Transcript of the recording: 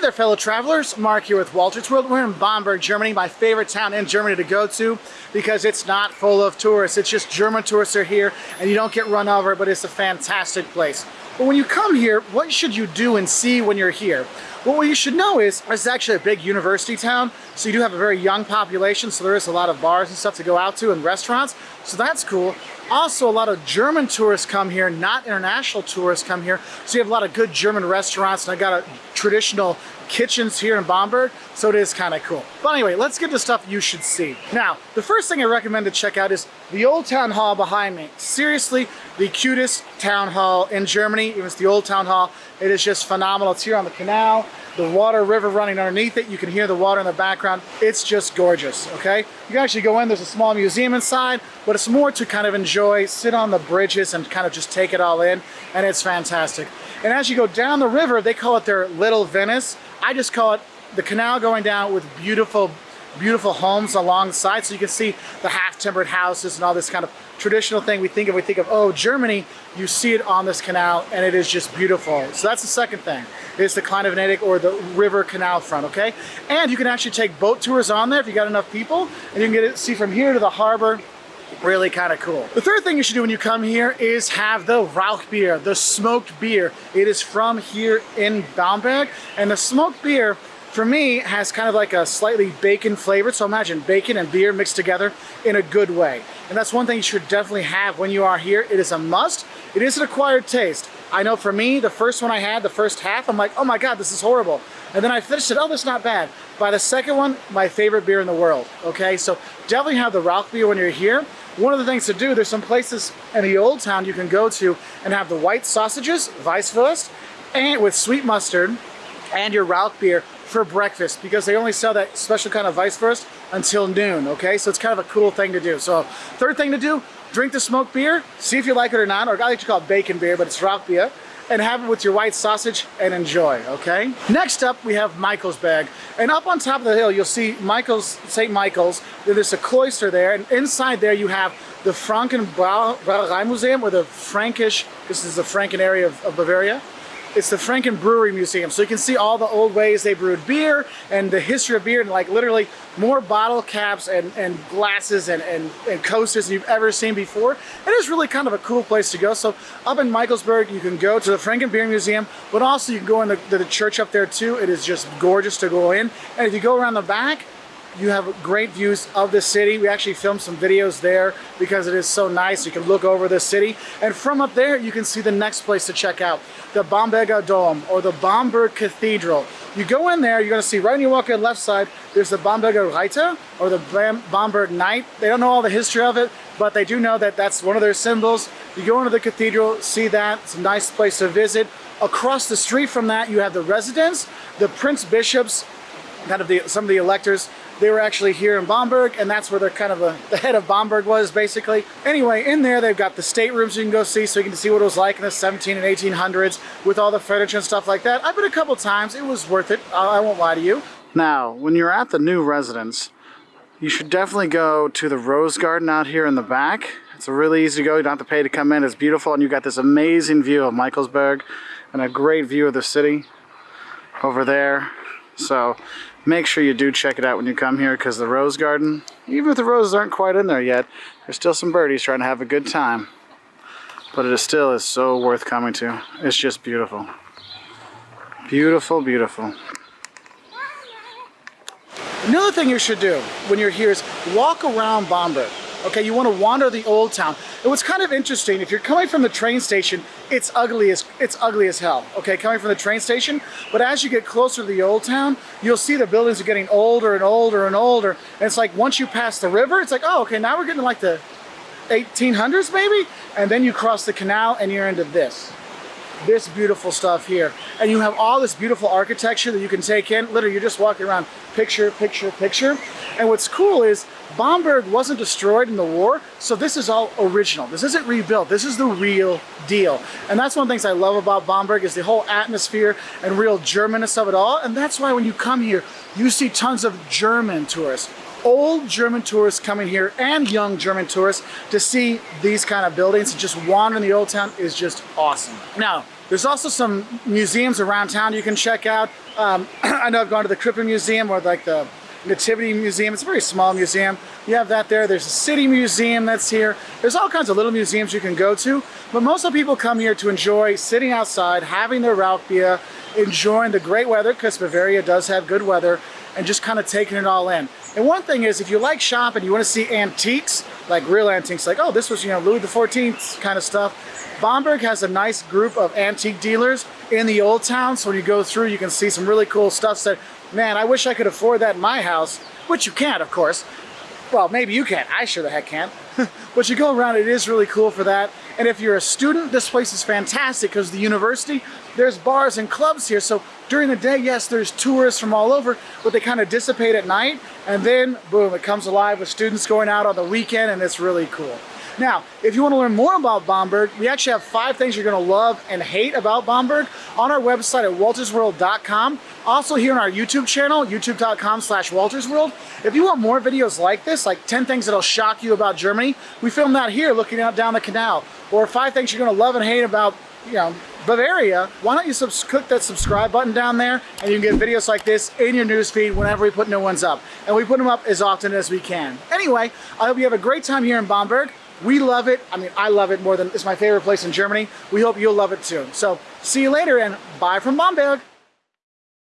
Hey there fellow travelers, Mark here with Walter's World. We're in Bamberg, Germany, my favorite town in Germany to go to because it's not full of tourists. It's just German tourists are here and you don't get run over, but it's a fantastic place. But when you come here, what should you do and see when you're here? Well, what you should know is it's actually a big university town, so you do have a very young population, so there is a lot of bars and stuff to go out to and restaurants, so that's cool. Also, a lot of German tourists come here, not international tourists come here, so you have a lot of good German restaurants, and I got a traditional kitchens here in Bamberg, so it is kind of cool. But anyway, let's get to stuff you should see. Now, the first thing I recommend to check out is the old town hall behind me. Seriously, the cutest town hall in Germany. It was the old town hall. It is just phenomenal. It's here on the canal the water river running underneath it. You can hear the water in the background. It's just gorgeous, okay? You can actually go in, there's a small museum inside, but it's more to kind of enjoy, sit on the bridges and kind of just take it all in, and it's fantastic. And as you go down the river, they call it their Little Venice. I just call it the canal going down with beautiful beautiful homes alongside so you can see the half-timbered houses and all this kind of traditional thing we think of we think of oh Germany you see it on this canal and it is just beautiful so that's the second thing is the Kleine Venedig or the river canal front okay and you can actually take boat tours on there if you got enough people and you can get it see from here to the harbor really kind of cool. The third thing you should do when you come here is have the Rauchbier, the smoked beer. It is from here in Bamberg, and the smoked beer for me has kind of like a slightly bacon flavor. So imagine bacon and beer mixed together in a good way. And that's one thing you should definitely have when you are here. It is a must. It is an acquired taste. I know for me, the first one I had, the first half, I'm like, oh my God, this is horrible. And then I finished it, oh, that's not bad. By the second one, my favorite beer in the world, okay? So definitely have the Rauch beer when you're here. One of the things to do, there's some places in the old town you can go to and have the white sausages, Weisswurst, and with sweet mustard, and your Rauch beer for breakfast because they only sell that special kind of Weisswurst until noon, okay? So it's kind of a cool thing to do. So third thing to do, drink the smoked beer, see if you like it or not, or I like to call it bacon beer, but it's Rauch beer, and have it with your white sausage and enjoy, okay? Next up, we have Michaelsberg. And up on top of the hill, you'll see Michael's, St. Michael's. There's a cloister there, and inside there you have the Franken Brauerei Museum, or the Frankish, this is the Franken area of, of Bavaria. It's the Franken Brewery Museum. So you can see all the old ways they brewed beer and the history of beer and like literally more bottle caps and, and glasses and, and, and coasters than you've ever seen before. And It is really kind of a cool place to go. So up in Michaelsburg, you can go to the Franken Beer Museum, but also you can go in the, the church up there too. It is just gorgeous to go in. And if you go around the back, you have great views of the city. We actually filmed some videos there because it is so nice. You can look over the city. And from up there, you can see the next place to check out, the Bamberger Dom or the Bamberg Cathedral. You go in there, you're gonna see right when you walk in left side, there's the Bamberger Reiter or the Bam Bamberg Knight. They don't know all the history of it, but they do know that that's one of their symbols. You go into the cathedral, see that, it's a nice place to visit. Across the street from that, you have the residence, the Prince Bishops, kind of the, some of the electors they were actually here in Bamberg, and that's where they're kind of a, the head of Bamberg was, basically. Anyway, in there, they've got the staterooms you can go see, so you can see what it was like in the 17 and 1800s with all the furniture and stuff like that. I've been a couple times. It was worth it. I won't lie to you. Now, when you're at the new residence, you should definitely go to the Rose Garden out here in the back. It's a really easy to go. You don't have to pay to come in. It's beautiful, and you've got this amazing view of Michaelsburg and a great view of the city over there. So make sure you do check it out when you come here because the rose garden, even if the roses aren't quite in there yet, there's still some birdies trying to have a good time. But it is still is so worth coming to. It's just beautiful. Beautiful, beautiful. Another thing you should do when you're here is walk around Bamberg. Okay, you want to wander the old town. And what's kind of interesting, if you're coming from the train station, it's ugly as it's ugly as hell. Okay, coming from the train station. But as you get closer to the old town, you'll see the buildings are getting older and older and older. And it's like once you pass the river, it's like, oh, okay, now we're getting like the 1800s maybe. And then you cross the canal and you're into this this beautiful stuff here. And you have all this beautiful architecture that you can take in. Literally, you're just walking around picture, picture, picture. And what's cool is Bamberg wasn't destroyed in the war, so this is all original. This isn't rebuilt. This is the real deal. And that's one of the things I love about Bamberg is the whole atmosphere and real Germanness of it all. And that's why when you come here, you see tons of German tourists old German tourists coming here and young German tourists to see these kind of buildings just wandering the old town is just awesome. Now, There's also some museums around town you can check out. Um, I know I've gone to the Krippen Museum or like the Nativity Museum. It's a very small museum. You have that there. There's a city museum that's here. There's all kinds of little museums you can go to. But most of the people come here to enjoy sitting outside, having their Rauch enjoying the great weather, because Bavaria does have good weather, and just kind of taking it all in. And one thing is, if you like shopping, you want to see antiques, like real antiques, like, oh, this was, you know, Louis XIV kind of stuff. Bamberg has a nice group of antique dealers in the old town, so when you go through, you can see some really cool stuff that, man, I wish I could afford that in my house, which you can't, of course. Well, maybe you can't. I sure the heck can't. but you go around, it is really cool for that. And if you're a student, this place is fantastic because the university, there's bars and clubs here. So during the day, yes, there's tourists from all over, but they kind of dissipate at night. And then, boom, it comes alive with students going out on the weekend, and it's really cool. Now, if you want to learn more about Bamberg, we actually have five things you're going to love and hate about Bamberg on our website at waltersworld.com. Also here on our YouTube channel, youtube.com slash waltersworld. If you want more videos like this, like 10 things that'll shock you about Germany, we filmed that here looking out down the canal. Or five things you're going to love and hate about, you know, Bavaria, why don't you click that subscribe button down there and you can get videos like this in your newsfeed whenever we put new ones up. And we put them up as often as we can. Anyway, I hope you have a great time here in Bamberg. We love it. I mean, I love it more than it's my favorite place in Germany. We hope you'll love it too. So see you later and bye from Bamberg.